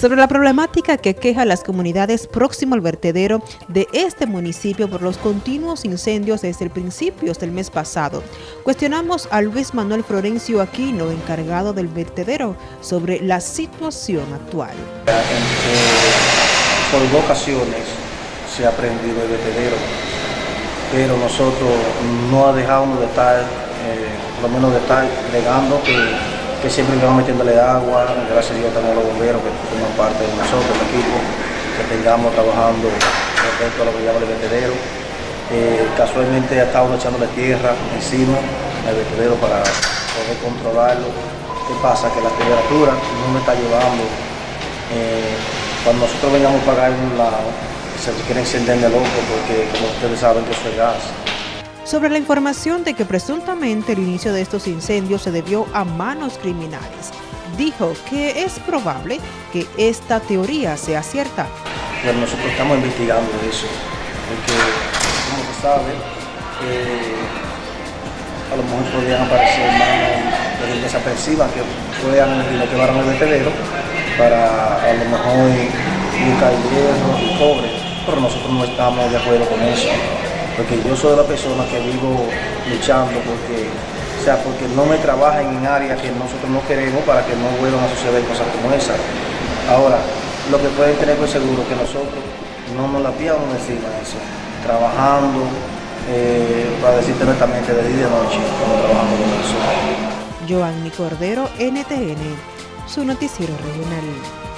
sobre la problemática que queja las comunidades próximo al vertedero de este municipio por los continuos incendios desde el principio del mes pasado. Cuestionamos a Luis Manuel Florencio Aquino, encargado del vertedero, sobre la situación actual. por dos ocasiones se ha prendido el vertedero, pero nosotros no dejamos de estar, eh, por lo menos de estar legando que que siempre vamos metiéndole agua, gracias a Dios tenemos los bomberos que forman nosotros, el equipo, que tengamos trabajando respecto a lo que llama el vertedero. Eh, casualmente estado echándole tierra encima al vertedero para poder controlarlo. ¿Qué pasa? Que la temperatura no me está llevando. Eh, cuando nosotros vengamos a pagar lado, se quiere encender el loco porque como ustedes saben que eso es gas sobre la información de que presuntamente el inicio de estos incendios se debió a manos criminales. Dijo que es probable que esta teoría sea cierta. Bueno, nosotros estamos investigando eso, porque como se sabe, eh, a lo mejor podrían aparecer manos desaprensivas que puedan lo que van al vertedero para a lo mejor buscar hierro y cobre, pero nosotros no estamos de acuerdo con eso porque yo soy la persona que vivo luchando porque, o sea, porque no me trabajan en áreas que nosotros no queremos para que no vuelvan a suceder cosas como esa. Ahora, lo que pueden tener por seguro que nosotros no nos la pillamos encima de eso, trabajando, eh, para decirte netamente de día y de noche, cuando trabajamos con eso. Joanny Cordero, NTN, su noticiero regional.